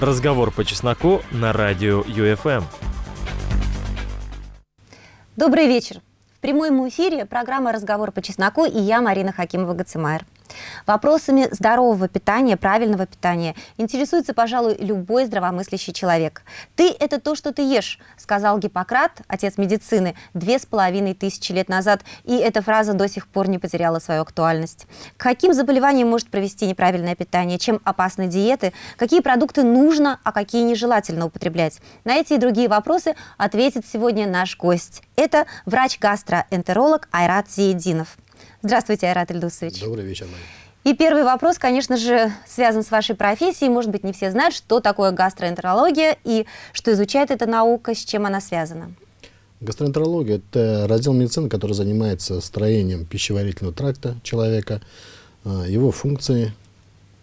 Разговор по чесноку на радио ЮФМ. Добрый вечер. В прямом эфире программа «Разговор по чесноку» и я, Марина Хакимова-Гацимайр. Вопросами здорового питания, правильного питания интересуется, пожалуй, любой здравомыслящий человек. «Ты – это то, что ты ешь», – сказал Гиппократ, отец медицины, две с половиной тысячи лет назад, и эта фраза до сих пор не потеряла свою актуальность. К каким заболеваниям может провести неправильное питание, чем опасны диеты, какие продукты нужно, а какие нежелательно употреблять? На эти и другие вопросы ответит сегодня наш гость. Это врач-гастроэнтеролог Айрат Зиединов. Здравствуйте, Айрат Ильдусович. Добрый вечер, Мария. И первый вопрос, конечно же, связан с вашей профессией. Может быть, не все знают, что такое гастроэнтерология и что изучает эта наука, с чем она связана. Гастроэнтерология – это раздел медицины, который занимается строением пищеварительного тракта человека, а, его функции,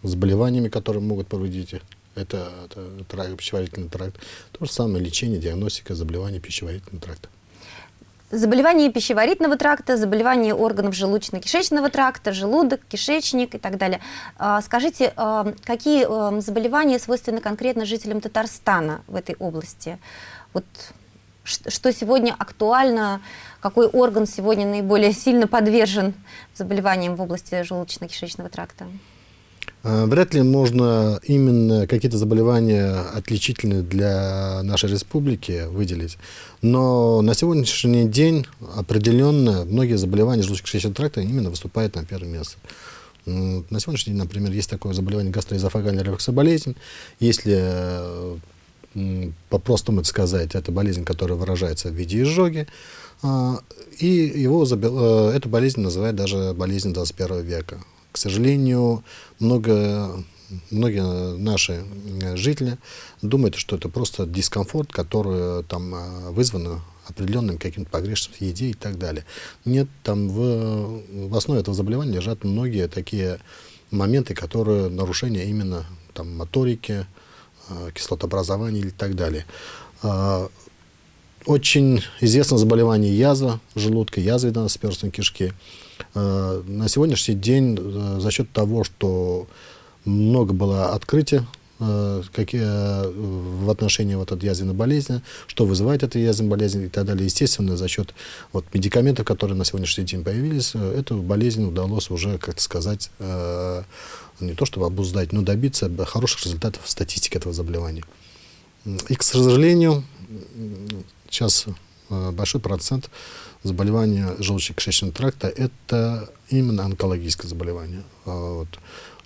заболеваниями, которые могут повредить это, это тракт, пищеварительный тракт. То же самое лечение, диагностика заболеваний пищеварительного тракта. Заболевания пищеварительного тракта, заболевания органов желудочно-кишечного тракта, желудок, кишечник и так далее. А, скажите, а, какие а, заболевания свойственны конкретно жителям Татарстана в этой области? Вот что сегодня актуально, какой орган сегодня наиболее сильно подвержен заболеваниям в области желудочно-кишечного тракта? А, вряд ли можно именно какие-то заболевания отличительные для нашей республики выделить. Но на сегодняшний день определенно многие заболевания желудочно-кишечного тракта именно выступают на первом месте. На сегодняшний день, например, есть такое заболевание гастроэзофагальная рефлексоболезнь. Если по-простому сказать, это болезнь, которая выражается в виде изжоги. А, и его, э, эту болезнь называют даже болезнью 21 века. К сожалению, много, многие наши э, жители думают, что это просто дискомфорт, который там э, вызван определенным каким-то погрешностью в еде и так далее. Нет, там в, в основе этого заболевания лежат многие такие моменты, которые нарушения именно там, моторики, э, кислотообразования и так далее. Очень известно заболевание язва желудка, язвенно-сперстной кишки. Э, на сегодняшний день э, за счет того, что много было открытий э, какие, в отношении вот этой язвенной болезни, что вызывает эту язвенную болезнь и так далее. Естественно, за счет вот, медикаментов, которые на сегодняшний день появились, эту болезнь удалось уже, как сказать, не то чтобы обуздать, но добиться хороших результатов в статистике этого заболевания. И, к сожалению, сейчас большой процент заболевания желудочно-кишечного тракта – это именно онкологическое заболевание. А вот.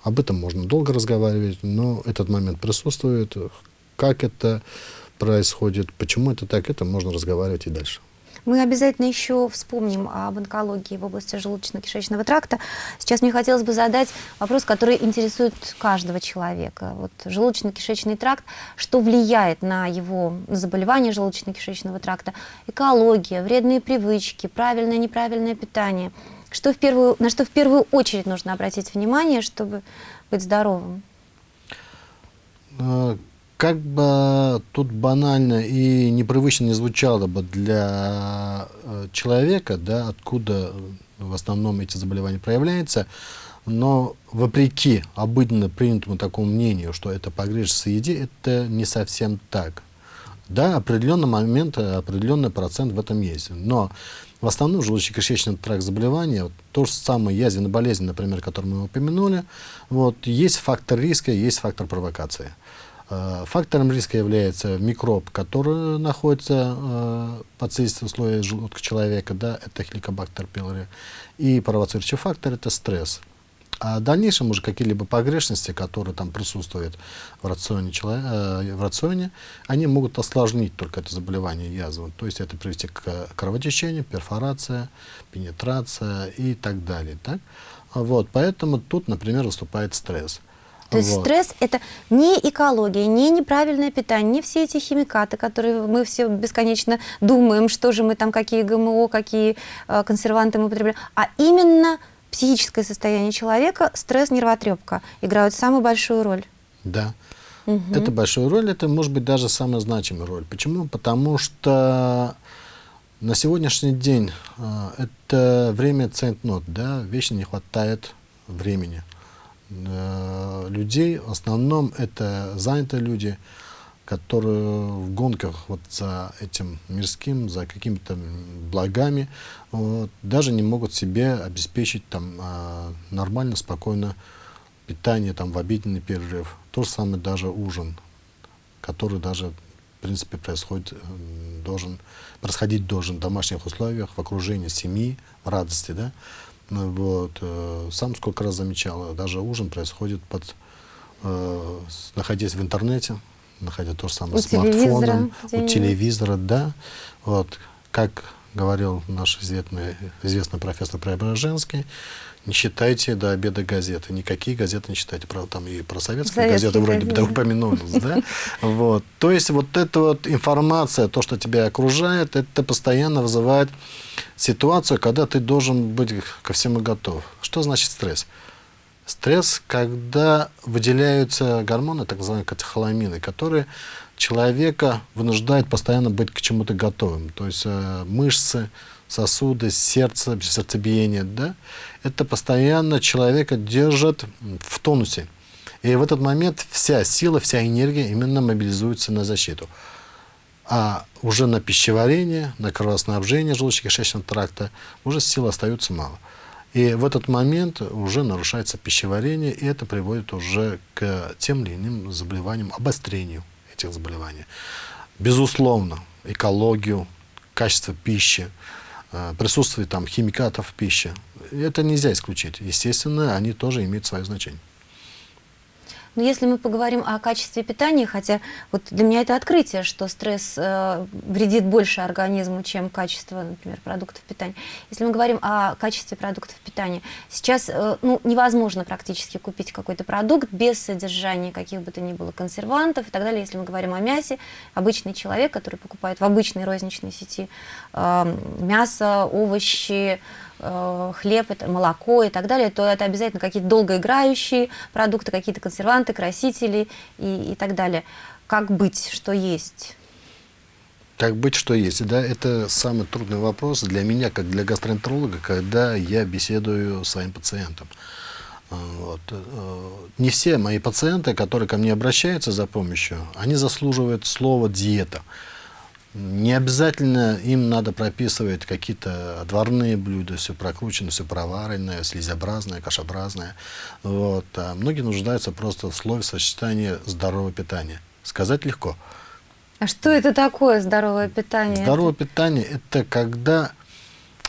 Об этом можно долго разговаривать, но этот момент присутствует. Как это происходит, почему это так, это можно разговаривать и дальше. Мы обязательно еще вспомним об онкологии в области желудочно-кишечного тракта. Сейчас мне хотелось бы задать вопрос, который интересует каждого человека. Вот желудочно-кишечный тракт, что влияет на его заболевание желудочно-кишечного тракта? Экология, вредные привычки, правильное, неправильное питание. Что в первую, на что в первую очередь нужно обратить внимание, чтобы быть здоровым? Как бы тут банально и непривычно не звучало бы для э, человека, да, откуда в основном эти заболевания проявляются, но вопреки обыденно принятому такому мнению, что это погрешность в еде, это не совсем так. Да, определенный момент, определенный процент в этом есть. Но в основном желудочно-кишечный тракт заболевания, вот, то же самое язвенная болезнь, например, которую мы упомянули, вот, есть фактор риска, есть фактор провокации. Э, фактором риска является микроб, который находится э, под слизистым слоем желудка человека, да, это хеликобактер пилори. И провоцирующий фактор – это стресс. А в дальнейшем уже какие-либо погрешности, которые там присутствуют в рационе, э, в рационе, они могут осложнить только это заболевание язвы. То есть это привести к кровотечению, перфорация, пенетрация и так далее. Так? Вот, поэтому тут, например, выступает стресс. То есть вот. стресс – это не экология, не неправильное питание, не все эти химикаты, которые мы все бесконечно думаем, что же мы там, какие ГМО, какие э, консерванты мы употребляем, а именно психическое состояние человека, стресс, нервотрепка играют самую большую роль. Да. Угу. Это большую роль, это может быть даже самая значимая роль. Почему? Потому что на сегодняшний день э, это время центнот, да, вечно не хватает времени э, людей, в основном это занятые люди, которые в гонках вот за этим мирским, за какими-то благами, вот, даже не могут себе обеспечить там э, нормально, спокойно питание там в обеденный перерыв. То же самое даже ужин, который даже в принципе происходит, э, должен происходить должен в домашних условиях, в окружении семьи, в радости, да. Ну, вот. Э, сам сколько раз замечал, даже ужин происходит под, э, находясь в интернете, находя то же самое у смартфоном, у телевизора, да. Вот. Как говорил наш известный, известный профессор Преображенский, не читайте до обеда газеты. Никакие газеты не читайте. Про, там и про советские, советские газеты вроде бы да, упомянулись. Да? Вот. То есть вот эта вот информация, то, что тебя окружает, это постоянно вызывает ситуацию, когда ты должен быть ко всему готов. Что значит стресс? Стресс, когда выделяются гормоны, так называемые катехоламины, которые человека вынуждают постоянно быть к чему-то готовым. То есть э, мышцы, сосуды, сердце, сердцебиение, да, это постоянно человека держит в тонусе. И в этот момент вся сила, вся энергия именно мобилизуется на защиту. А уже на пищеварение, на кровоснабжение желудочно-кишечного тракта уже сил остается мало. И в этот момент уже нарушается пищеварение, и это приводит уже к тем или иным заболеваниям, обострению этих заболеваний. Безусловно, экологию, качество пищи, присутствие там химикатов в пище. Это нельзя исключить. Естественно, они тоже имеют свое значение. Но если мы поговорим о качестве питания, хотя вот для меня это открытие, что стресс э, вредит больше организму, чем качество, например, продуктов питания. Если мы говорим о качестве продуктов питания, сейчас э, ну, невозможно практически купить какой-то продукт без содержания каких бы то ни было консервантов и так далее. Если мы говорим о мясе, обычный человек, который покупает в обычной розничной сети э, мясо, овощи, хлеб, это молоко и так далее, то это обязательно какие-то долгоиграющие продукты, какие-то консерванты, красители и, и так далее. Как быть, что есть? Как быть, что есть? Да, это самый трудный вопрос для меня, как для гастроэнтеролога, когда я беседую с своим пациентом. Вот. Э, не все мои пациенты, которые ко мне обращаются за помощью, они заслуживают слова «диета». Не обязательно им надо прописывать какие-то отварные блюда, все прокрученное, все проваренное, слизообразное, кашеобразное. Вот. А многие нуждаются просто в слове сочетания здорового питания. Сказать легко. А что это такое здоровое питание? Здоровое питание – это когда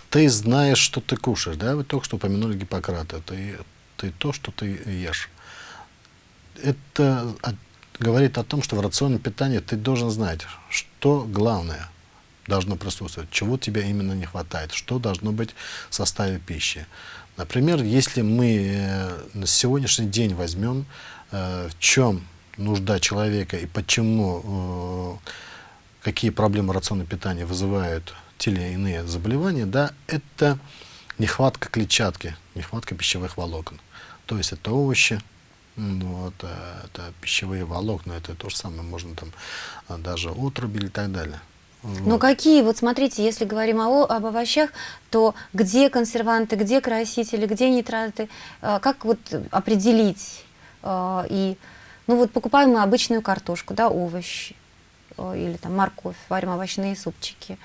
ты знаешь, что ты кушаешь. Да? Вы только что упомянули Гиппократа. Ты, ты то, что ты ешь. Это говорит о том, что в рационе питания ты должен знать, что главное должно присутствовать, чего тебе именно не хватает, что должно быть в составе пищи. Например, если мы э, на сегодняшний день возьмем, э, в чем нужда человека и почему, э, какие проблемы рациона питания вызывают те или иные заболевания, да, это нехватка клетчатки, нехватка пищевых волокон. То есть это овощи, вот, э, это пищевые волокна, это то же самое, можно там а, даже отруби и так далее. Вот. Ну какие, вот смотрите, если говорим о, об овощах, то где консерванты, где красители, где нитраты, э, как вот определить? Э, и, ну вот покупаем мы обычную картошку, да, овощи, или там морковь, варим овощные супчики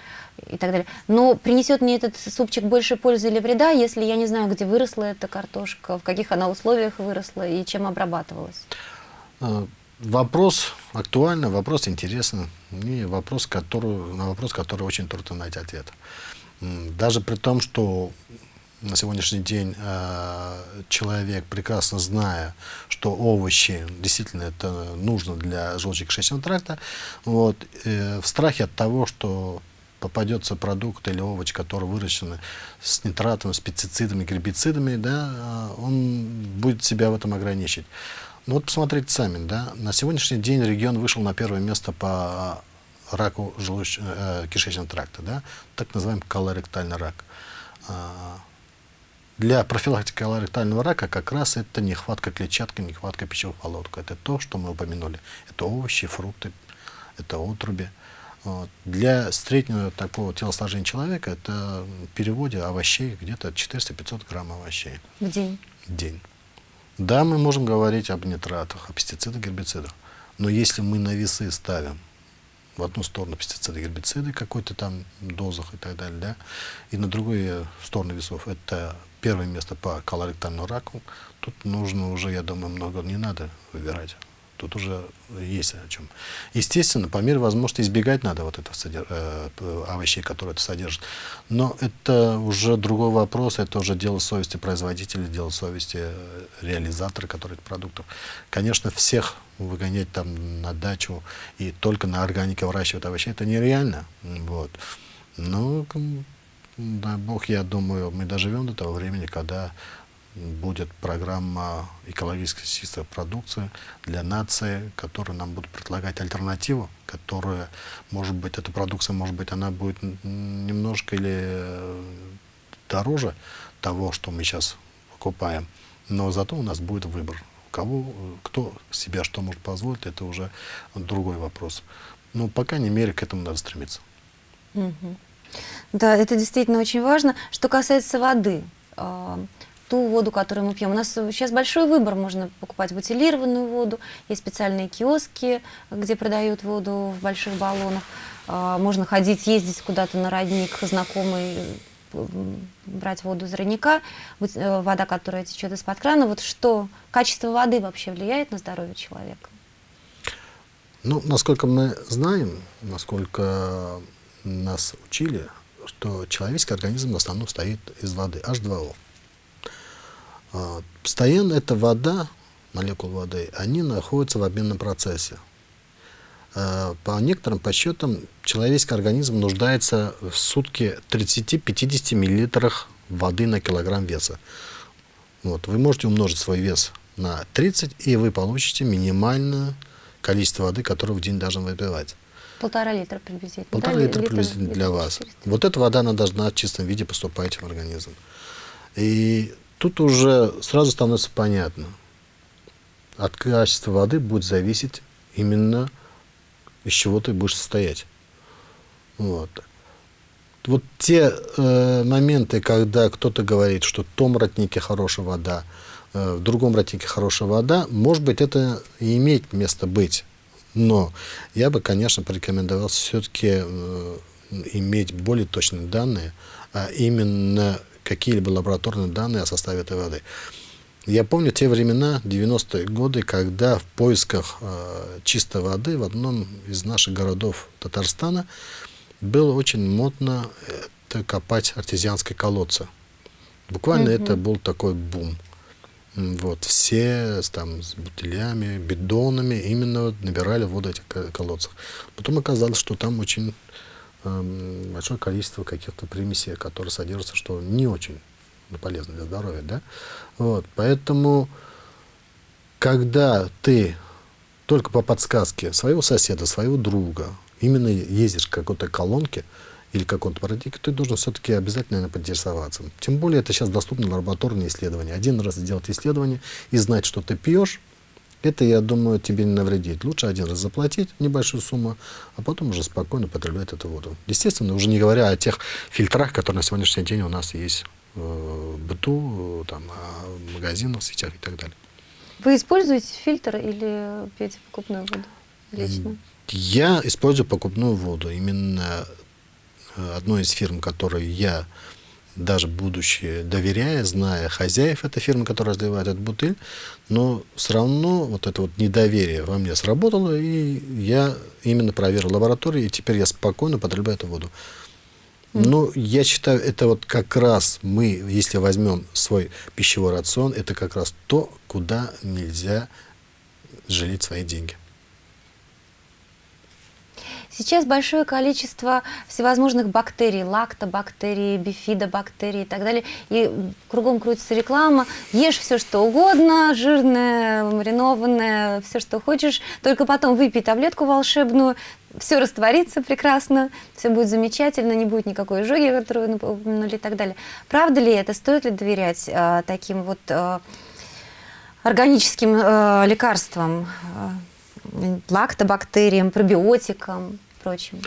и так далее. Но принесет мне этот супчик больше пользы или вреда, если я не знаю, где выросла эта картошка, в каких она условиях выросла и чем обрабатывалась? А, вопрос актуальный, вопрос интересный, и вопрос, который, на вопрос, который очень трудно найти ответ. Даже при том, что на сегодняшний день э, человек, прекрасно зная, что овощи действительно это нужно для желудочно-кишечного тракта, вот, э, в страхе от того, что попадется продукт или овощ, который выращен с нитратами, с пестицидами, гербицидами, да, он будет себя в этом ограничить. Ну вот посмотрите сами, да, на сегодняшний день регион вышел на первое место по раку желудоч... э, кишечного тракта, да, так называемый колоректальный рак. Для профилактики колоректального рака как раз это нехватка клетчатки, нехватка пищевых волокон. Это то, что мы упомянули. Это овощи, фрукты, это отруби. Вот. Для среднего такого телосложения человека это в переводе овощей где-то 400-500 грамм овощей. В день? В день. Да, мы можем говорить об нитратах, о пестицидах, гербицидах. Но если мы на весы ставим в одну сторону пестициды, гербициды какой-то там дозах и так далее, да, и на другую сторону весов это первое место по колоректальному раку, тут нужно уже, я думаю, много не надо выбирать. Тут уже есть о чем. Естественно, по мере возможности избегать надо вот этого э, овощей, которые это содержит. Но это уже другой вопрос, это уже дело совести производителя, дело совести э, реализатора, который продуктов. Конечно, всех выгонять там на дачу и только на органике выращивать овощи, это нереально. Вот. Но, дай бог, я думаю, мы доживем до того времени, когда будет программа экологически чистой продукции для нации, которая нам будет предлагать альтернативу, которая, может быть, эта продукция, может быть, она будет немножко или э, дороже того, что мы сейчас покупаем, но зато у нас будет выбор. Кого, кто себя что может позволить, это уже другой вопрос. Но, по крайней мере, к этому надо стремиться. Угу. Да, это действительно очень важно. Что касается воды, а, ту воду, которую мы пьем. У нас сейчас большой выбор, можно покупать бутилированную воду, есть специальные киоски, где продают воду в больших баллонах, а, можно ходить, ездить куда-то на родник знакомый, брать воду из родника, э, вода, которая течет из-под крана. Вот что, качество воды вообще влияет на здоровье человека? Ну, насколько мы знаем, насколько нас учили, что человеческий организм в основном стоит из воды, H2O. А, постоянно эта вода, молекулы воды, они находятся в обменном процессе. А, по некоторым подсчетам, человеческий организм нуждается в сутки 30-50 миллилитрах воды на килограмм веса. Вот, вы можете умножить свой вес на 30, и вы получите минимальное количество воды, которое в день должен выпивать. Полтора литра приблизительно. Полтора да? литра приблизительно для вас. 400. Вот эта вода, она должна в чистом виде поступать в организм. И Тут уже сразу становится понятно. От качества воды будет зависеть именно из чего ты будешь состоять. Вот. Вот те э, моменты, когда кто-то говорит, что в том роднике хорошая вода, э, в другом роднике хорошая вода, может быть, это и имеет место быть. Но я бы, конечно, порекомендовал все-таки э, иметь более точные данные, а именно какие-либо лабораторные данные о составе этой воды. Я помню те времена, 90-е годы, когда в поисках э, чистой воды в одном из наших городов Татарстана было очень модно это копать артезианские колодцы. Буквально -hmm. это был такой бум. Вот, все там с бутылями, бидонами именно набирали воду этих колодцев. Потом оказалось, что там очень Эм, большое количество каких-то примесей, которые содержатся, что не очень полезно для здоровья. Да? Вот, поэтому, когда ты только по подсказке своего соседа, своего друга, именно ездишь к какой-то колонке или какому-то парадигме, ты должен все-таки обязательно поинтересоваться. Тем более это сейчас доступно лабораторные исследования. Один раз сделать исследование и знать, что ты пьешь, это, я думаю, тебе не навредит. Лучше один раз заплатить небольшую сумму, а потом уже спокойно потреблять эту воду. Естественно, уже не говоря о тех фильтрах, которые на сегодняшний день у нас есть в быту, там, в магазинах, в сетях и так далее. Вы используете фильтр или пьете покупную воду лично? Я использую покупную воду. Именно э, одной из фирм, которой я даже будучи доверяя, зная хозяев этой фирмы, которая разливает этот бутыль, но все равно вот это вот недоверие во мне сработало, и я именно проверил лабораторию, и теперь я спокойно потребляю эту воду. Ну, я считаю, это вот как раз мы, если возьмем свой пищевой рацион, это как раз то, куда нельзя жалеть свои деньги. Сейчас большое количество всевозможных бактерий, лактобактерий, бифидобактерий и так далее. И кругом крутится реклама. Ешь все, что угодно, жирное, маринованное, все, что хочешь. Только потом выпей таблетку волшебную, все растворится прекрасно, все будет замечательно, не будет никакой изжоги, которую вы упомянули и так далее. Правда ли это? Стоит ли доверять э, таким вот э, органическим э, лекарствам? лактобактериям, пробиотикам? Прочим?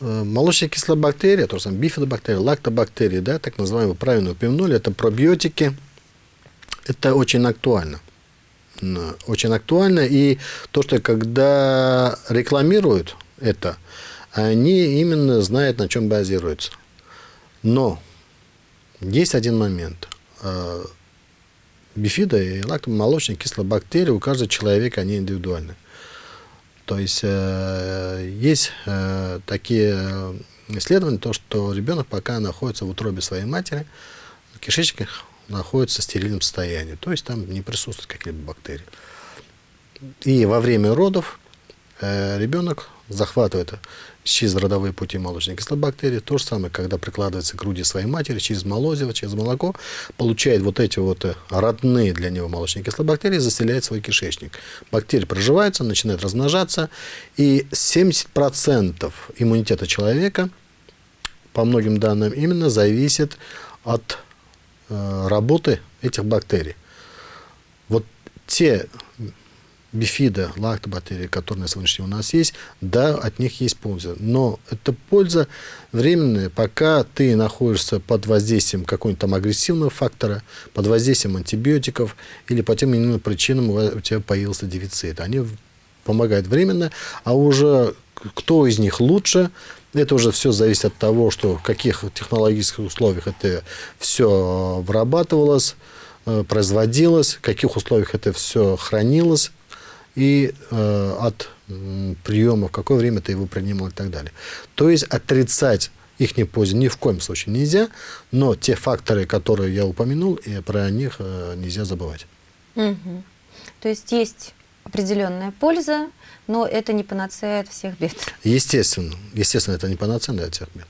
Э, молочная кислобактерия, то же самое бифидобактерия, лактобактерии, да, так называемые, правильно упомянули, это пробиотики, Это очень актуально. Очень актуально. И то, что когда рекламируют это, они именно знают, на чем базируются. Но есть один момент. Э, бифида и лактомолочные кислобактерии у каждого человека, они индивидуальны. То есть э, есть э, такие исследования, то, что ребенок пока находится в утробе своей матери, кишечник находится в стерильном состоянии, то есть там не присутствуют какие-либо бактерии. И во время родов э, ребенок захватывает через родовые пути молочной кислобактерии. То же самое, когда прикладывается к груди своей матери через молозиво, через молоко, получает вот эти вот э, родные для него молочные кислобактерии, заселяет свой кишечник. Бактерии проживаются, начинают размножаться, и 70% иммунитета человека, по многим данным, именно зависит от э, работы этих бактерий. Вот те бифида, лактобактерии, которые на сегодняшний день у нас есть, да, от них есть польза. Но эта польза временная, пока ты находишься под воздействием какого-нибудь там агрессивного фактора, под воздействием антибиотиков или по тем или иным причинам у тебя появился дефицит. Они помогают временно, а уже кто из них лучше, это уже все зависит от того, что в каких технологических условиях это все вырабатывалось, э, производилось, в каких условиях это все хранилось, и э, от приема, в какое время ты его принимал и так далее. То есть отрицать их не пользу ни в коем случае нельзя, но те факторы, которые я упомянул, и про них э, нельзя забывать. Угу. То есть есть определенная польза, но это не панацея от всех бед. Естественно, естественно, это не панацея от всех бед.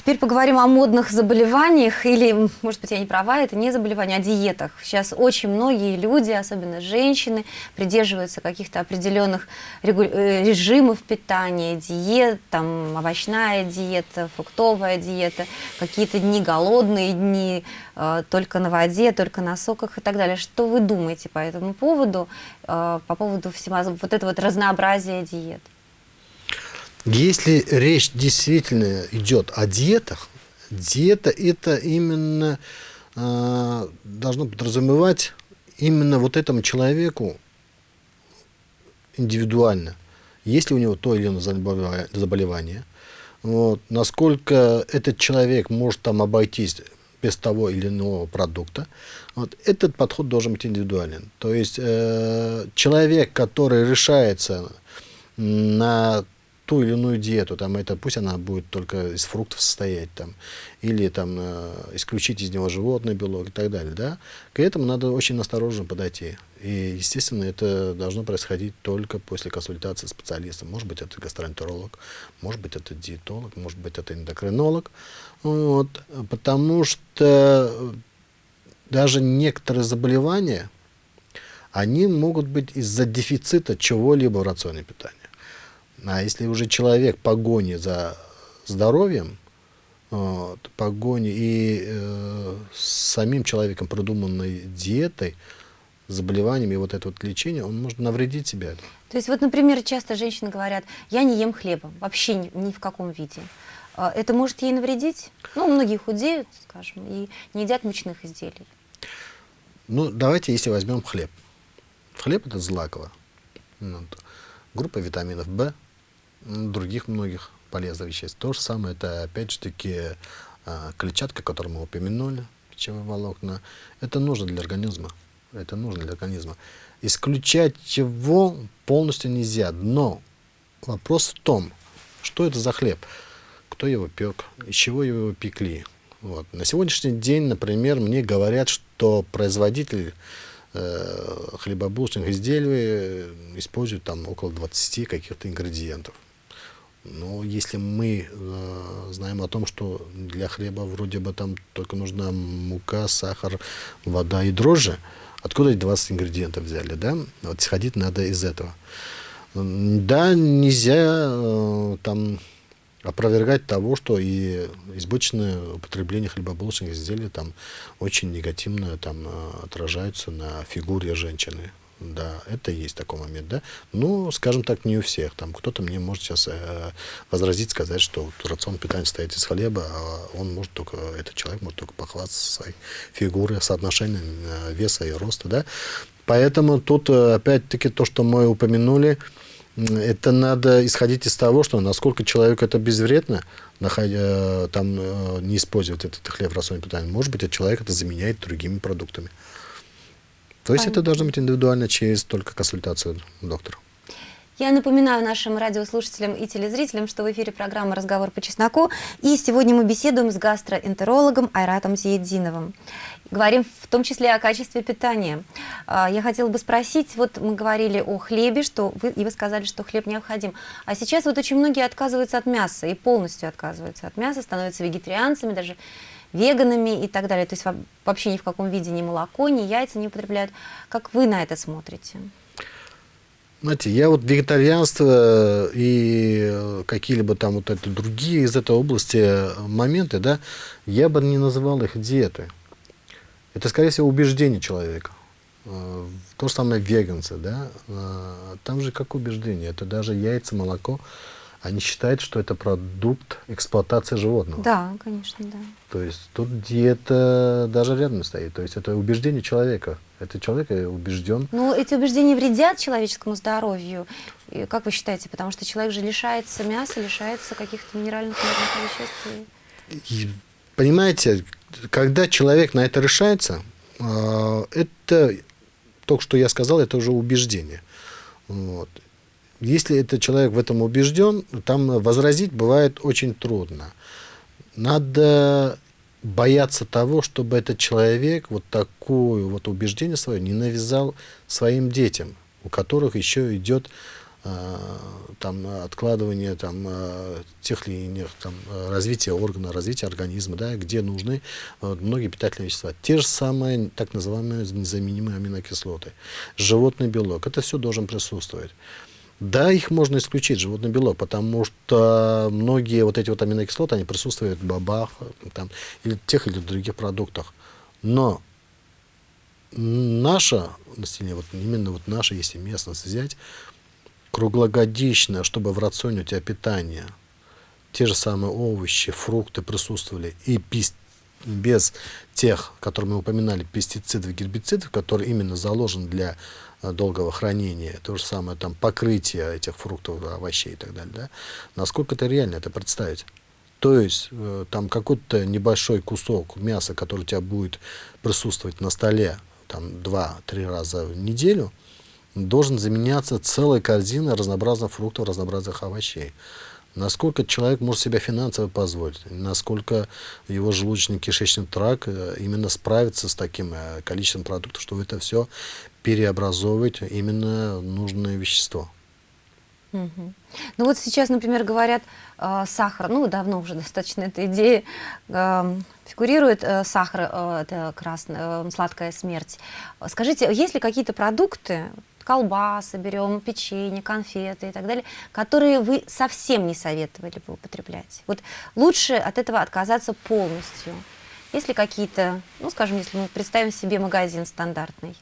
Теперь поговорим о модных заболеваниях, или, может быть, я не права, это не заболевания, а диетах. Сейчас очень многие люди, особенно женщины, придерживаются каких-то определенных э, режимов питания, диет, там, овощная диета, фруктовая диета, какие-то дни голодные дни, э, только на воде, только на соках и так далее. Что вы думаете по этому поводу, э, по поводу всего вот этого вот разнообразия диет? Если речь действительно идет о диетах, диета это именно э, должно подразумевать именно вот этому человеку индивидуально, есть ли у него то или иное заболевание, вот, насколько этот человек может там обойтись без того или иного продукта. Вот, этот подход должен быть индивидуален. То есть э, человек, который решается на ту или иную диету, там это пусть она будет только из фруктов состоять, там, или там э, исключить из него животный белок и так далее, да, к этому надо очень осторожно подойти. И, естественно, это должно происходить только после консультации с специалистом. Может быть, это гастроэнтеролог, может быть, это диетолог, может быть, это эндокринолог. Вот, потому что даже некоторые заболевания, они могут быть из-за дефицита чего-либо в рационе питания. А если уже человек погони за здоровьем, вот, погони и э, с самим человеком продуманной диетой, заболеваниями и вот это вот лечение, он может навредить себе. То есть вот, например, часто женщины говорят, я не ем хлеба, вообще ни, ни в каком виде. А это может ей навредить? Ну, многие худеют, скажем, и не едят мучных изделий. Ну, давайте, если возьмем хлеб. Хлеб – это злаково. Вот. Группа витаминов В, других многих полезных веществ. То же самое, это опять же таки а, клетчатка, которую мы упомянули, пищевые волокна. Это нужно для организма. Это нужно для организма. Исключать его полностью нельзя. Но вопрос в том, что это за хлеб, кто его пек, из чего его пекли. Вот. На сегодняшний день, например, мне говорят, что производитель э, хлебобулочных изделий использует там около 20 каких-то ингредиентов. Но если мы э, знаем о том, что для хлеба вроде бы там только нужна мука, сахар, вода и дрожжи, откуда эти 20 ингредиентов взяли, да? Вот исходить надо из этого. Да, нельзя э, там опровергать того, что и избыточное употребление хлебобулочных изделий там очень негативно там э, отражается на фигуре женщины. Да, это есть такой момент, да. Ну, скажем так, не у всех. Там кто-то мне может сейчас э, возразить, сказать, что вот рацион питания состоит из хлеба, а он может только, этот человек может только похвастаться своей фигурой, соотношением э, веса и роста, да. Поэтому тут, э, опять-таки, то, что мы упомянули, это надо исходить из того, что насколько человеку это безвредно, находя, э, там, э, не использовать этот хлеб в рационе питания. Может быть, этот человек это заменяет другими продуктами. То есть это должно быть индивидуально через только консультацию доктора. Я напоминаю нашим радиослушателям и телезрителям, что в эфире программа «Разговор по чесноку». И сегодня мы беседуем с гастроэнтерологом Айратом Зиединовым. Говорим в том числе о качестве питания. А, я хотела бы спросить, вот мы говорили о хлебе, что вы, и вы сказали, что хлеб необходим. А сейчас вот очень многие отказываются от мяса и полностью отказываются от мяса, становятся вегетарианцами, даже веганами и так далее. То есть вообще ни в каком виде ни молоко, ни яйца не употребляют. Как вы на это смотрите? Знаете, я вот вегетарианство и какие-либо там вот это другие из этой области моменты, да, я бы не называл их диетой. Это, скорее всего, убеждение человека. Э, то же самое веганцы, да, э, там же как убеждение, это даже яйца, молоко, они считают, что это продукт эксплуатации животного. Да, конечно, да. То есть тут диета даже рядом не стоит. То есть это убеждение человека. Это человек убежден. Ну, эти убеждения вредят человеческому здоровью. И как вы считаете? Потому что человек же лишается мяса, лишается каких-то минеральных веществ. И, понимаете, когда человек на это решается, а, это, только что я сказал, это уже убеждение. Вот. Если этот человек в этом убежден, там возразить бывает очень трудно. Надо бояться того, чтобы этот человек вот такое вот убеждение свое не навязал своим детям, у которых еще идет э, там откладывание там э, тех или иных там развития органа, развития организма, да, где нужны э, многие питательные вещества. Те же самые так называемые незаменимые аминокислоты, животный белок, это все должен присутствовать. Да, их можно исключить, животный белок, потому что многие вот эти вот аминокислоты, они присутствуют в бобах там, или тех или других продуктах. Но наше население, вот именно вот наша, если местность взять, круглогодично, чтобы в рационе у тебя питание, те же самые овощи, фрукты присутствовали, и без тех, которые мы упоминали, пестицидов, гербицидов, которые именно заложены для долгого хранения, то же самое там покрытие этих фруктов, овощей и так далее, да, насколько это реально это представить? То есть э, там какой-то небольшой кусок мяса, который у тебя будет присутствовать на столе там два-три раза в неделю, должен заменяться целой корзиной разнообразных фруктов, разнообразных овощей насколько человек может себя финансово позволить, насколько его желудочно-кишечный тракт э, именно справится с таким э, количеством продуктов, чтобы это все переобразовывать именно нужное вещество. Угу. Ну вот сейчас, например, говорят, э, сахар, ну давно уже достаточно эта идея э, фигурирует, э, сахар, э, это красная, э, сладкая смерть. Скажите, есть ли какие-то продукты, колбасы берем, печенье, конфеты и так далее, которые вы совсем не советовали бы употреблять. Вот лучше от этого отказаться полностью. Есть ли какие-то, ну, скажем, если мы представим себе магазин стандартный,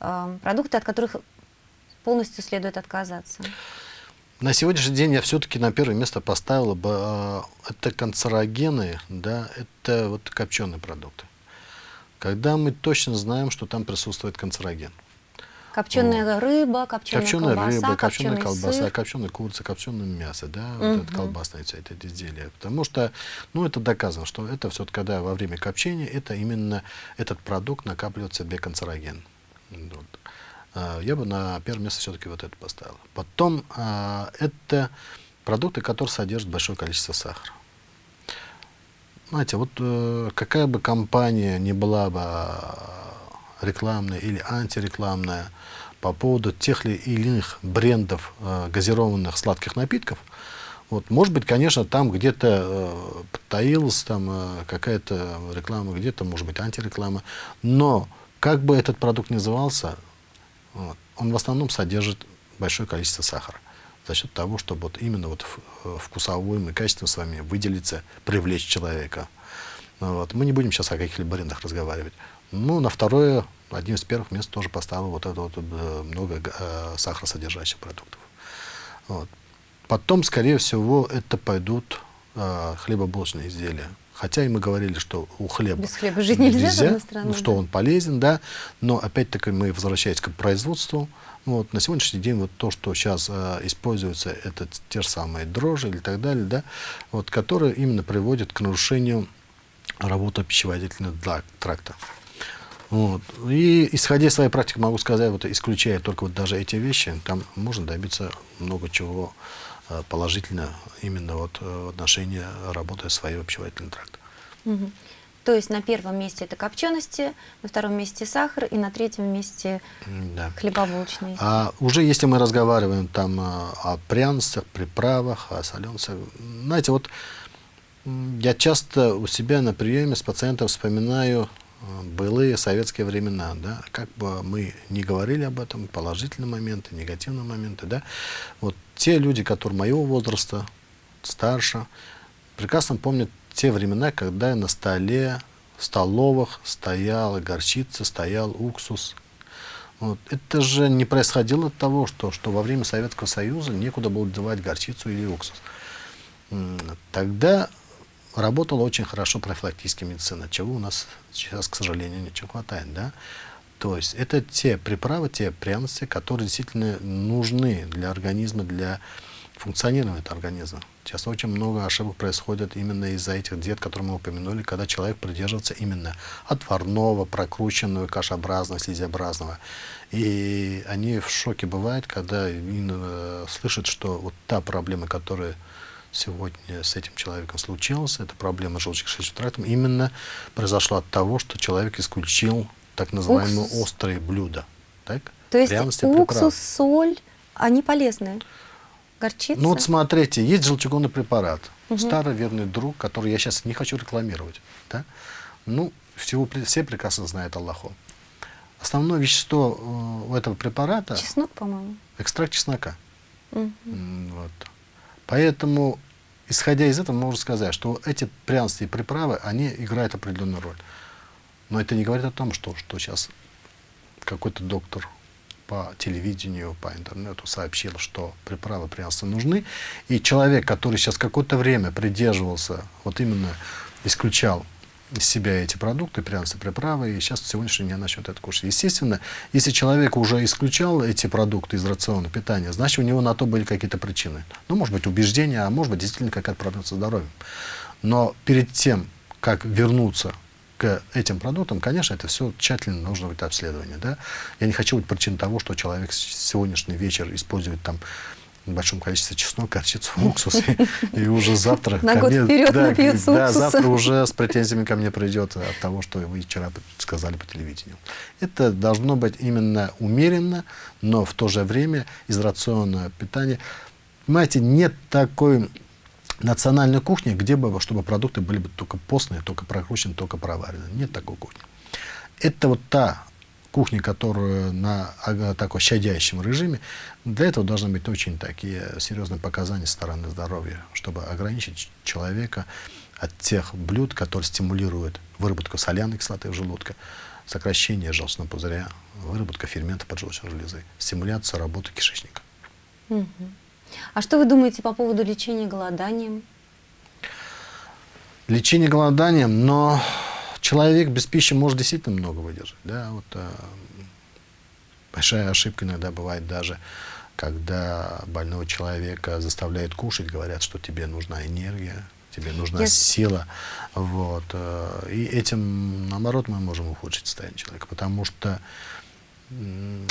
э, продукты, от которых полностью следует отказаться? На сегодняшний день я все-таки на первое место поставила бы, э, это канцерогены, да, это вот копченые продукты. Когда мы точно знаем, что там присутствует канцероген. Копченая вот. рыба, копченая, копченая колбаса, рыба, копченая колбаса, сыр. копченая курица, копченое мясо, да, угу. вот это колбасное все это изделие. Потому что, ну, это доказано, что это все-таки, когда во время копчения, это именно этот продукт накапливает в себе канцероген. Вот. А, я бы на первое место все-таки вот это поставил. Потом а, это продукты, которые содержат большое количество сахара. Знаете, вот э, какая бы компания ни была бы а, рекламная или антирекламная по поводу тех или иных брендов э, газированных сладких напитков, вот, может быть, конечно, там где-то э, таилась там э, какая-то реклама, где-то, может быть, антиреклама, но как бы этот продукт назывался, вот, он в основном содержит большое количество сахара за счет того, чтобы вот именно вот э, вкусовым и качеством с вами выделиться, привлечь человека. Вот. Мы не будем сейчас о каких-либо брендах разговаривать. Ну, на второе одним из первых мест тоже поставил вот это вот э, много э, сахаросодержащих продуктов. Вот. Потом, скорее всего, это пойдут э, хлебобулочные изделия. Хотя и мы говорили, что у хлеба Без хлеба жить нельзя, с одной стороны, ну, что да. он полезен, да, но опять-таки мы возвращаемся к производству. Вот, на сегодняшний день вот то, что сейчас э, используется, это те же самые дрожжи или так далее, да, вот, которые именно приводят к нарушению работы пищеводительного тракта. Вот. И исходя из своей практики могу сказать, вот исключая только вот даже эти вещи, там можно добиться много чего э, положительно именно вот э, в отношении работы своего пищеводительного тракта. Мгм. То есть на первом месте это копчености, на втором месте сахар и на третьем месте Да. хлебобулочные. А уже если мы разговариваем там а, о пряностях, приправах, о соленцах, знаете, вот я часто у себя на приеме с пациентом вспоминаю былые советские времена, да, как бы мы не говорили об этом, положительные моменты, негативные моменты, да, вот те люди, которые моего возраста, старше, прекрасно помнят те времена, когда на столе, в столовых стояла горчица, стоял уксус, вот. Это же не происходило от того, что, что во время Советского Союза некуда было девать горчицу или уксус. Тогда работала очень хорошо профилактическая медицина, чего у нас сейчас, к сожалению, не хватает. Да? То есть это те приправы, те пряности, которые действительно нужны для организма, для функционирования этого организма. Сейчас очень много ошибок происходит именно из-за этих диет, которые мы упомянули, когда человек придерживается именно отварного, прокрученного, кашеобразного, слизеобразного. И они в шоке бывают, когда э, слышат, что вот та проблема, которая сегодня с этим человеком случилась, это проблема с желудочно-кишечным трактом, именно произошла от того, что человек исключил так называемые Уксус. острые блюда. Так? То есть Пряности, уксус, приправы. соль, они полезные. Горчица. Ну вот смотрите, есть желчегонный препарат, старый верный друг, который я сейчас не хочу рекламировать. Да? Ну, всего, все прекрасно знают Аллаху. Основное вещество э, у этого препарата Чеснок, по-моему. экстракт чеснока. М, Вот. Поэтому, исходя из этого, можно сказать, что эти пряности и приправы, они играют определенную роль. Но это не говорит о том, что, что сейчас какой-то доктор по телевидению, по интернету сообщил, что приправы пряности нужны. И человек, который сейчас какое-то время придерживался, вот именно исключал из себя эти продукты, пряности, приправы, и сейчас сегодняшний день начнет это кушать. Естественно, если человек уже исключал эти продукты из рациона питания, значит, у него на то были какие-то причины. Ну, может быть, убеждения, а может быть, действительно какая-то проблема со здоровьем. Но перед тем, как вернуться к этим продуктам, конечно, это все тщательно нужно быть обследование. Да? Я не хочу быть причиной того, что человек сегодняшний вечер использует там большом количестве чеснок, горчицу, уксус, и, уже завтра... На ко год мне- вперед да, напьется да, завтра уже с претензиями ко мне придет от того, что вы вчера сказали по телевидению. Это должно быть именно умеренно, но в то же время из рациона питания. Понимаете, нет такой национальной кухни, где бы, чтобы продукты были бы только постные, только прокручены, только проварены. Нет такой кухни. Это вот та кухня, которая на ага, такой щадящем режиме, для этого должны быть очень такие серьезные показания со стороны здоровья, чтобы ограничить человека от тех блюд, которые стимулируют выработку соляной кислоты в желудке, сокращение желчного пузыря, выработка ферментов поджелудочной железы, стимуляцию работы кишечника. А что вы думаете по поводу лечения голоданием? Лечение голоданием, но человек без пищи может действительно много выдержать. Да? Вот, э, большая ошибка иногда бывает даже, когда больного человека заставляют кушать, говорят, что тебе нужна энергия, тебе нужна Я- сила. Вот, э, и этим, наоборот, мы можем ухудшить состояние человека, потому что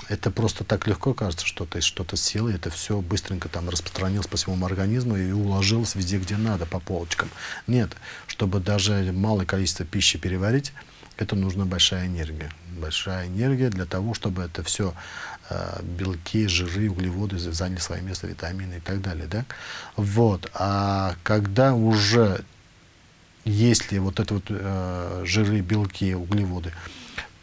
это просто так легко кажется, что ты что-то съел, и это все быстренько там распространилось по всему организму и уложилось везде, где надо, по полочкам. Нет, чтобы даже малое количество пищи переварить, это нужна большая энергия. Большая энергия для того, чтобы это все белки, жиры, углеводы за- заняли свое место, витамины и так далее. Да? Вот. А когда уже если вот это вот э, жиры, белки, углеводы,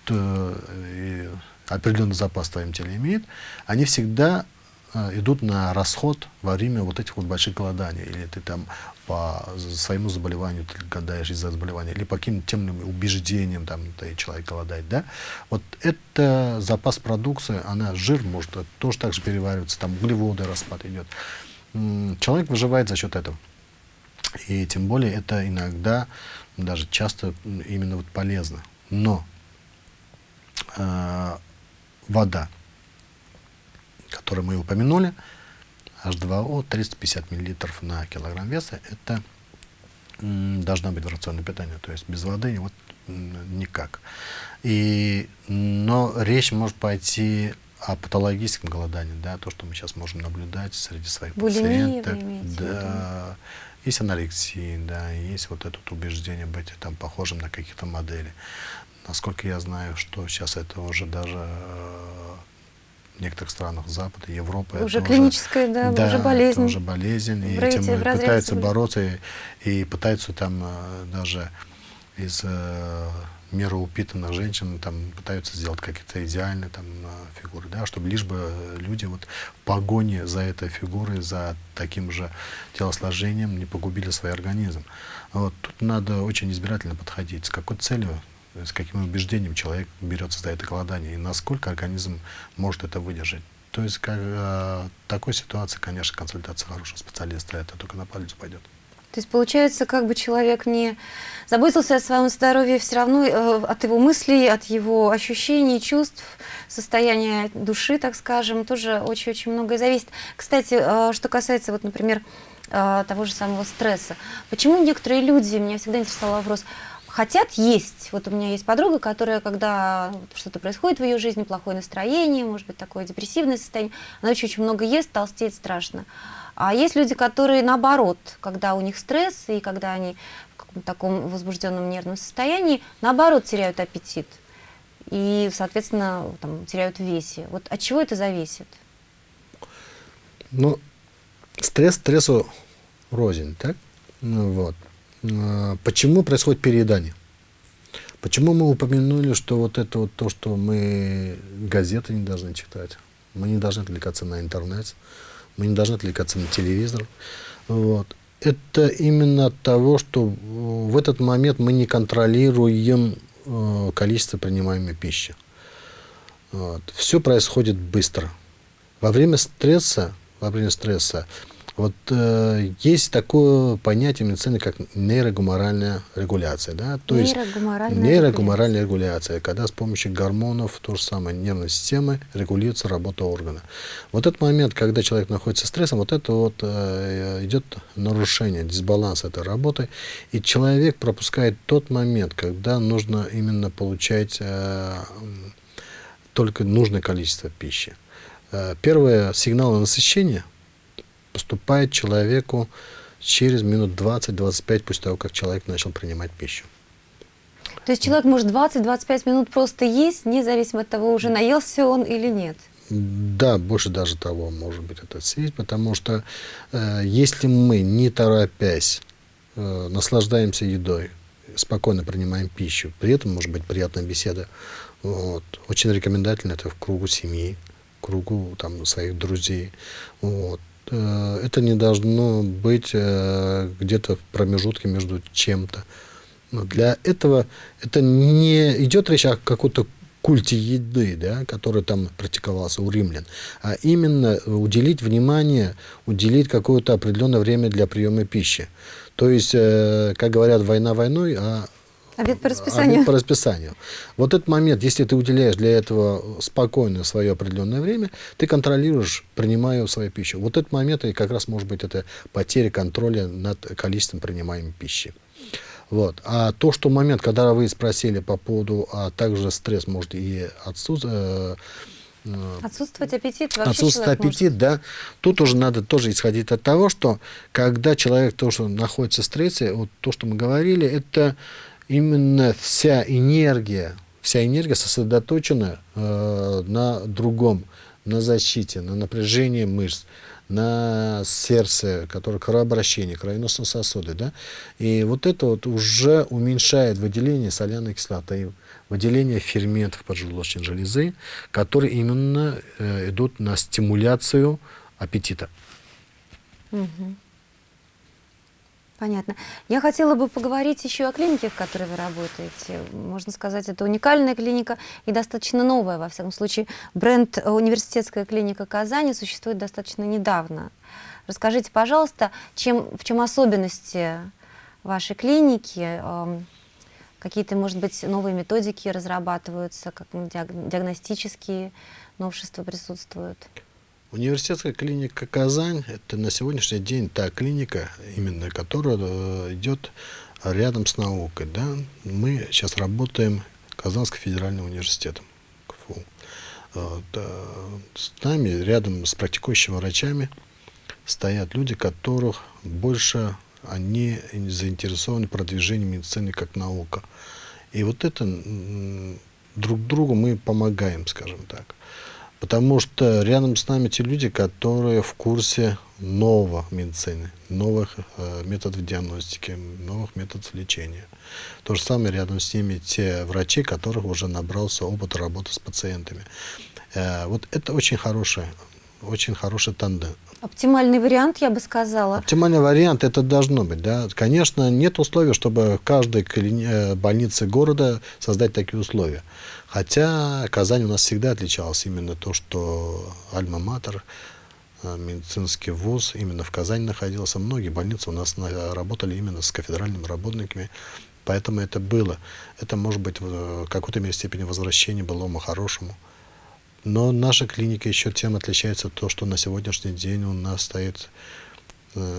то, э, определенный запас в твоем теле имеет, они всегда э, идут на расход во время вот этих вот больших голоданий. Или ты там по своему заболеванию ты голодаешь из-за заболевания, или по каким-то темным убеждениям там ты человек голодает, да? Вот это запас продукции, она жир может тоже так же перевариваться, там углеводы распад идет. Человек выживает за счет этого. И тем более это иногда, даже часто именно вот полезно. Но э, вода, которую мы упомянули, H2O 350 мл на килограмм веса, это должна быть в рационное питание. То есть без воды вот никак. И, но речь может пойти о патологическом голодании, да, то, что мы сейчас можем наблюдать среди своих Булимия пациентов. Да, есть анорексия, да, есть вот это убеждение быть там похожим на каких-то моделей. Насколько я знаю, что сейчас это уже даже э, в некоторых странах Запада, Европы. Уже клиническая, уже, да, да, уже болезнь. Это уже болезнь, и этим пытаются бороться, и, и пытаются там э, даже из э, мероупитанных женщин там пытаются сделать какие-то идеальные там э, фигуры, да, чтобы лишь бы люди вот в погоне за этой фигурой, за таким же телосложением не погубили свой организм. Вот тут надо очень избирательно подходить. С какой целью, с каким убеждением человек берется за это голодание и насколько организм может это выдержать. То есть как, э, такой ситуации, конечно, консультация хорошего специалиста это только на палец пойдет. То есть получается, как бы человек не заботился о своем здоровье, все равно э, от его мыслей, от его ощущений, чувств, состояния души, так скажем, тоже очень-очень многое зависит. Кстати, э, что касается, вот, например, э, того же самого стресса. Почему некоторые люди, меня всегда интересовал вопрос, хотят есть. Вот у меня есть подруга, которая, когда что-то происходит в ее жизни, плохое настроение, может быть, такое депрессивное состояние, она очень-очень много ест, толстеет страшно. А есть люди, которые наоборот, когда у них стресс и когда они в таком возбужденном нервном состоянии, наоборот теряют аппетит и, соответственно, там, теряют весе. Вот от чего это зависит? Ну, стресс стрессу рознь, так? Ну, вот. А, почему происходит переедание? Почему мы упомянули, что вот это вот то, что мы газеты не должны читать, мы не должны отвлекаться на интернет, мы не должны отвлекаться на телевизор. Вот. Это именно от того, что в этот момент мы не контролируем э, количество принимаемой пищи. Вот. Все происходит быстро. Во время стресса, во время стресса вот э, есть такое понятие медицины, как нейрогуморальная регуляция. Да? То нейрогуморальная, есть, нейрогуморальная регуляция, когда с помощью гормонов, то же самое, нервной системы регулируется работа органа. Вот этот момент, когда человек находится в стрессе, вот это вот э, идет нарушение, дисбаланс этой работы, и человек пропускает тот момент, когда нужно именно получать э, только нужное количество пищи. Э, первое, сигналы насыщения – поступает человеку через минут 20-25 после того, как человек начал принимать пищу. То есть человек может 20-25 минут просто есть, независимо от того, уже наелся он или нет? Да, больше даже того, может быть, это съесть, потому что э, если мы, не торопясь, э, наслаждаемся едой, спокойно принимаем пищу, при этом может быть приятная беседа, вот, очень рекомендательно это в кругу семьи, кругу там, своих друзей, вот, это не должно быть э, где-то в промежутке между чем-то. Но для этого это не идет речь о какой-то культе еды, да, который там практиковался у римлян, а именно уделить внимание, уделить какое-то определенное время для приема пищи. То есть, э, как говорят, война войной, а Обед по расписанию. Обед по расписанию. Вот этот момент, если ты уделяешь для этого спокойно свое определенное время, ты контролируешь, принимая свою пищу. Вот этот момент и как раз может быть это потеря контроля над количеством принимаемой пищи. Вот. А то, что момент, когда вы спросили по поводу, а также стресс может и отсутствовать, э, Отсутствовать аппетит вообще Отсутствовать аппетит, может. да. Тут уже надо тоже исходить от того, что когда человек тоже находится в стрессе, вот то, что мы говорили, это именно вся энергия, вся энергия сосредоточена э, на другом, на защите, на напряжении мышц, на сердце, которое кровообращение, кровеносные сосуды. Да? И вот это вот уже уменьшает выделение соляной кислоты, выделение ферментов поджелудочной железы, которые именно э, идут на стимуляцию аппетита. Мгм. Понятно. Я хотела бы поговорить еще о клинике, в которой вы работаете. Можно сказать, это уникальная клиника и достаточно новая, во всяком случае. Бренд э, «Университетская клиника Казани» существует достаточно недавно. Расскажите, пожалуйста, чем, в чем особенности вашей клиники? Эм, Какие-то, может быть, новые методики разрабатываются, как диаг- диагностические новшества присутствуют? Университетская клиника Казань – это на сегодняшний день та клиника, именно которая э, идет рядом с наукой. Да? Мы сейчас работаем Казанским федеральным университетом КФУ. Э, С нами, рядом с практикующими врачами, стоят люди, которых больше они заинтересованы в продвижении медицины как наука. И вот это друг другу мы помогаем, скажем так. Потому что рядом с нами те люди, которые в курсе нового медицины, новых э, методов диагностики, новых методов лечения. То же самое рядом с ними те врачи, которых уже набрался опыт работы с пациентами. Э, вот это очень хороший, очень хороший тандем. Оптимальный вариант, я бы сказала. Оптимальный вариант это должно быть. Да? Конечно, нет условий, чтобы в каждой э, больнице города создать такие условия. Хотя Казань у нас всегда отличалась именно то, что альма-матер, э, медицинский вуз именно в Казани находился. Многие больницы у нас на- работали именно с кафедральными работниками, поэтому это было. Это может быть в какой-то мере степени возвращение былому хорошему. Но наша клиника еще тем отличается то, что на сегодняшний день у нас стоит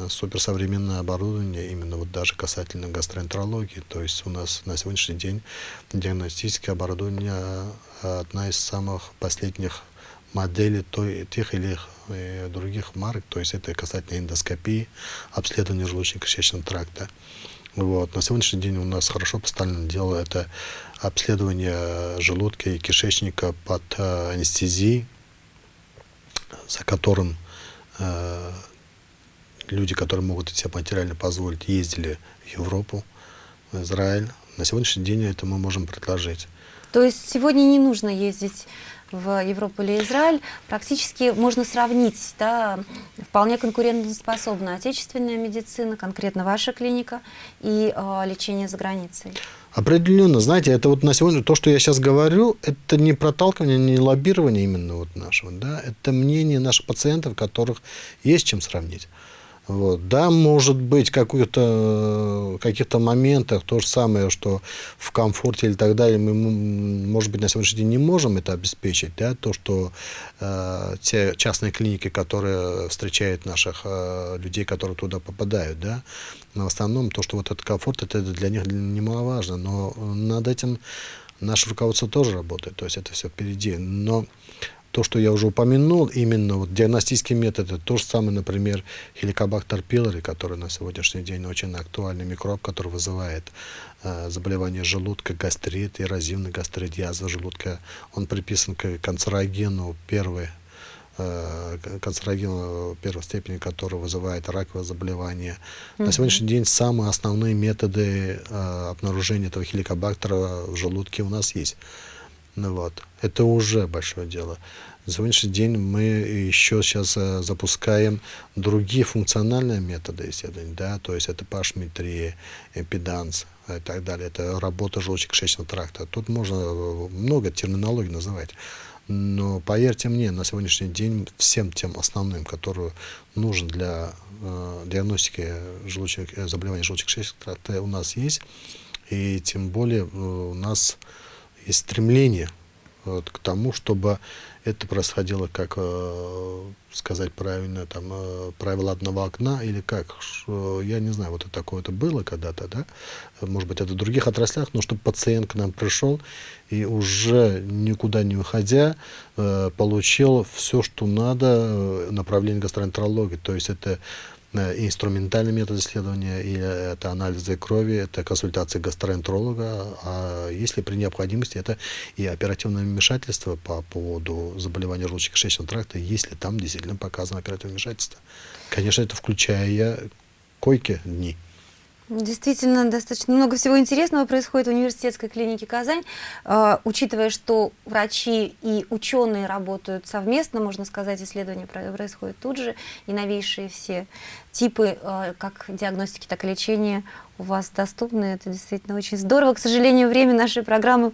суперсовременное оборудование, именно вот даже касательно гастроэнтерологии. То есть у нас на сегодняшний день диагностическое оборудование э, одна из самых последних моделей той, тех или э, других марок. То есть это касательно эндоскопии, обследования желудочно-кишечного тракта. Вот. На сегодняшний день у нас хорошо поставлено дело это обследование желудка и кишечника под э, анестезией, за которым э, люди, которые могут себе материально позволить, ездили в Европу, в Израиль. На сегодняшний день это мы можем предложить. То есть сегодня не нужно ездить в Европу или Израиль. Практически можно сравнить, да, вполне конкурентоспособна отечественная медицина, конкретно ваша клиника, и э, лечение за границей. Определенно, знаете, это вот на сегодня, то, что я сейчас говорю, это не проталкивание, не лоббирование именно вот нашего, да, это мнение наших пациентов, которых есть чем сравнить. Вот. Да, может быть, каких-то каких-то моментах то же самое, что в комфорте или так далее, мы, может быть, на сегодняшний день не можем это обеспечить, да, то, что э, те частные клиники, которые встречают наших э, людей, которые туда попадают, да, но в основном то, что вот этот комфорт, это для них немаловажно, но над этим наше руководство тоже работает, то есть это все впереди, но то, что я уже упомянул, именно вот диагностические методы, то же самое, например, хеликобактер пилори, который на сегодняшний день очень актуальный микроб, который вызывает э, заболевание желудка, гастрит, эрозивный гастрит, язва желудка. Он приписан к канцерогену первой э, канцерогену первой степени, который вызывает раковое заболевание. На сегодняшний день самые основные методы э, обнаружения этого хеликобактера в желудке у нас есть. Ну вот. Это уже большое дело. На сегодняшний день мы еще сейчас э, запускаем другие функциональные методы исследований, да, то есть это пашметрия, импеданс и так далее, это работа желудочно-кишечного тракта. Тут можно э, много терминологий называть. Но поверьте мне, на сегодняшний день всем тем основным, которые нужен для э, диагностики желудочных, э, заболеваний желудочно-кишечного тракта, у нас есть. И тем более э, у нас есть стремление вот, к тому, чтобы это происходило, как э, сказать правильно, там, э, правило одного окна или как, Ш- я не знаю, вот это такое это было когда-то, да, может быть, это в других отраслях, но чтобы пациент к нам пришел и уже никуда не уходя, э, получил все, что надо, э, направление гастроэнтерологии, то есть это э, и инструментальный метод исследования, или это анализы крови, это консультация гастроэнтеролога, а если при необходимости, это и оперативное вмешательство по поводу заболевания желудочно-кишечного тракта, если там действительно показано оперативное вмешательство. Конечно, это включая койки дни. Действительно, достаточно много всего интересного происходит в университетской клинике Казань. Э, учитывая, что врачи и ученые работают совместно, можно сказать, исследования происходят тут же, и новейшие все типы э, как диагностики, так и лечения у вас доступны. Это действительно очень здорово. К сожалению, время нашей программы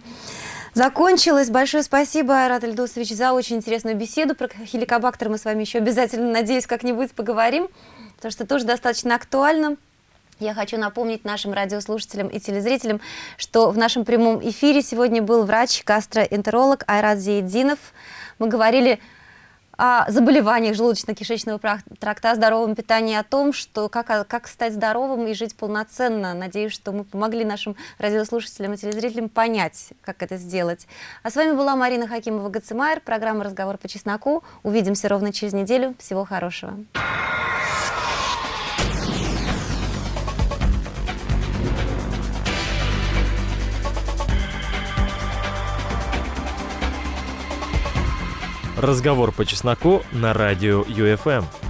закончилось. Большое спасибо, Айрат Ильдусович, за очень интересную беседу. Про хеликобактер мы с вами еще обязательно, надеюсь, как-нибудь поговорим, потому что тоже достаточно актуально. Я хочу напомнить нашим радиослушателям и телезрителям, что в нашем прямом эфире сегодня был врач-гастроэнтеролог Айрат Зейдинов. Мы говорили о заболеваниях желудочно-кишечного тракта, о здоровом питании, о том, что как, как стать здоровым и жить полноценно. Надеюсь, что мы помогли нашим радиослушателям и телезрителям понять, как это сделать. А с вами была Марина Хакимова-Гацимайр, программа «Разговор по чесноку». Увидимся ровно через неделю. Всего хорошего. Разговор по чесноку на радио ЮФМ.